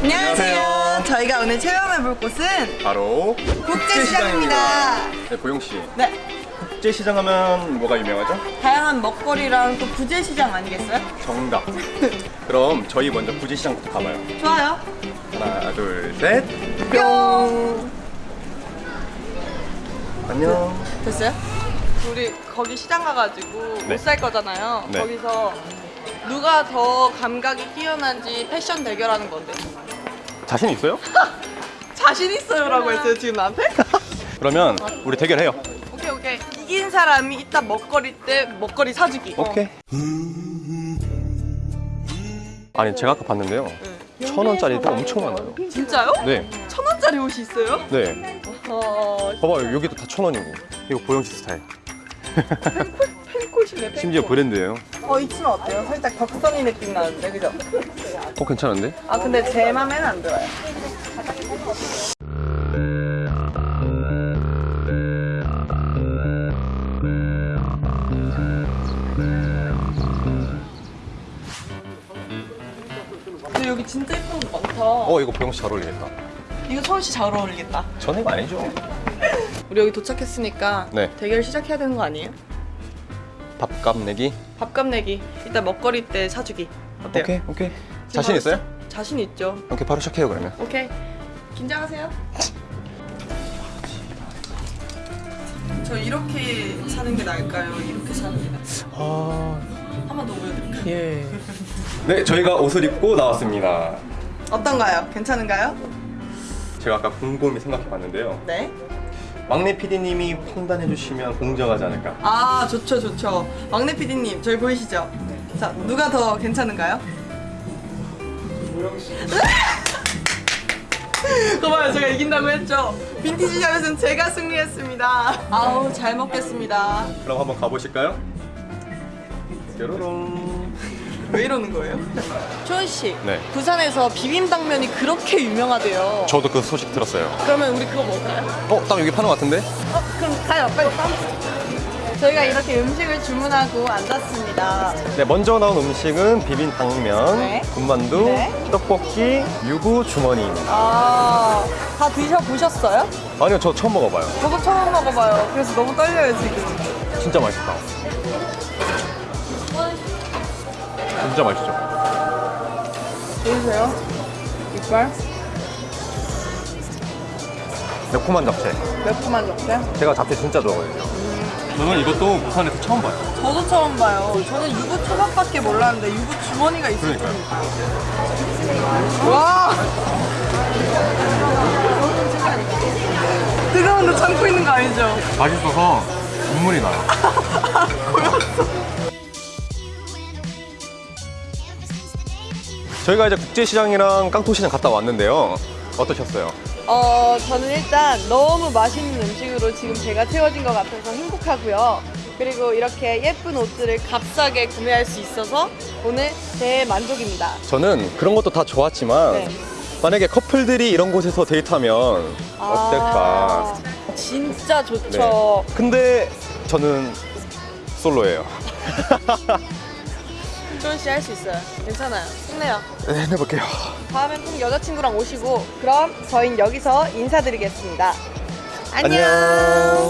안녕하세요. 저희가 오늘 체험해볼 곳은 바로 국제시장입니다. 네, 보영 씨. 네, 국제시장 하면 뭐가 유명하죠? 다양한 먹거리랑 또 부재시장 아니겠어요? 정답. 그럼 저희 먼저 구제시장부터 가봐요. 좋아요. 하나, 둘, 셋. 뿅. 안녕. 됐어요? 우리 거기 시장 가가지고 네. 옷살 거잖아요. 네. 거기서 누가 더 감각이 뛰어난지 패션 대결하는 건데. 자신 있어요? 자신 있어요 라고 했어요 지금 나한테? 그러면 우리 대결해요. 오케이 오케이. 이긴 사람이 이따 먹거리 때 먹거리 사주기. 오케이. 아니 제가 아까 봤는데요. 네. 천 원짜리도 엄청 많아요. 진짜요? 네, 천 원짜리 옷이 있어요? 네. 어, 봐봐요, 여기도 다 천 원이고. 이거 보영 씨 스타일. 심지어 브랜드예요. 어, 이 치마 어때요? 살짝 덕선이 느낌 나는데, 그죠? 어 괜찮은데? 아, 근데 제 맘에는 안 들어요. 근데 여기 진짜 예쁜 거 많다. 어 이거 보영 씨잘 어울리겠다. 이거 서울 씨잘 어울리겠다. 이거 아니죠. 우리 여기 도착했으니까 네. 대결 시작해야 되는 거 아니에요? 밥값 내기. 밥값 내기. 이따 먹거리 때 사주기. 어때요? 오케이 오케이. 자신 바로 있어요? 자신 있죠. 오케이 바로 시작해요 그러면. 오케이. 긴장하세요. 저 이렇게 사는 게 나을까요? 이렇게 사는 게 나을까요? 아. 한번 더 보여드릴까요? 예. 네 저희가 옷을 입고 나왔습니다. 어떤가요? 괜찮은가요? 제가 아까 곰곰이 생각해봤는데요. 네. 막내 PD님이 판단해 주시면 공정하지 않을까. 아 좋죠 좋죠. 막내 PD님 저희 보이시죠? 자 누가 더 괜찮은가요? 그봐요 제가 이긴다고 했죠. 빈티지 샵에서는 제가 승리했습니다. 아우 잘 먹겠습니다. 그럼 한번 가보실까요? 뾰로롱. 왜 이러는 거예요? 초은 씨. 네. 부산에서 비빔당면이 그렇게 유명하대요. 저도 그 소식 들었어요. 그러면 우리 그거 먹을까요? 어, 딱 여기 파는 것 같은데? 어, 그럼 가요. 빨리 빠. 저희가 이렇게 음식을 주문하고 앉았습니다. 네, 먼저 나온 음식은 비빔 당면, 네. 군만두, 네. 떡볶이, 유부 주머니입니다. 아, 다 드셔보셨어요? 아니요, 저 처음 먹어봐요. 저도 처음 먹어봐요. 그래서 너무 떨려요, 지금. 진짜 맛있다. 진짜 맛있죠? 보이세요? 이빨? 매콤한 잡채. 매콤한 잡채? 제가 잡채 진짜 좋아해요. 저는 이것도 부산에서 처음 봐요. 저도 처음 봐요. 저는 유부 초밥밖에 몰랐는데 유부 주머니가 있어요. 그러니까요. 와! 뜨거운데 참고 있는 거 아니죠? 맛있어서 눈물이 나요. 저희가 이제 국제시장이랑 깡통시장 갔다 왔는데요. 어떠셨어요? 어, 저는 일단 너무 맛있는 음식으로 지금 제가 채워진 것 같아서 행복하고요. 그리고 이렇게 예쁜 옷들을 값싸게 구매할 수 있어서 오늘 대만족입니다. 저는 그런 것도 다 좋았지만 네. 만약에 커플들이 이런 곳에서 데이트하면 어떨까? 아, 진짜 좋죠. 네. 근데 저는 솔로예요. 조은 씨 할 수 있어요. 괜찮아요. 힘내요. 네, 해볼게요. 다음엔 꼭 여자친구랑 오시고 그럼 저희는 여기서 인사드리겠습니다. 안녕. 안녕.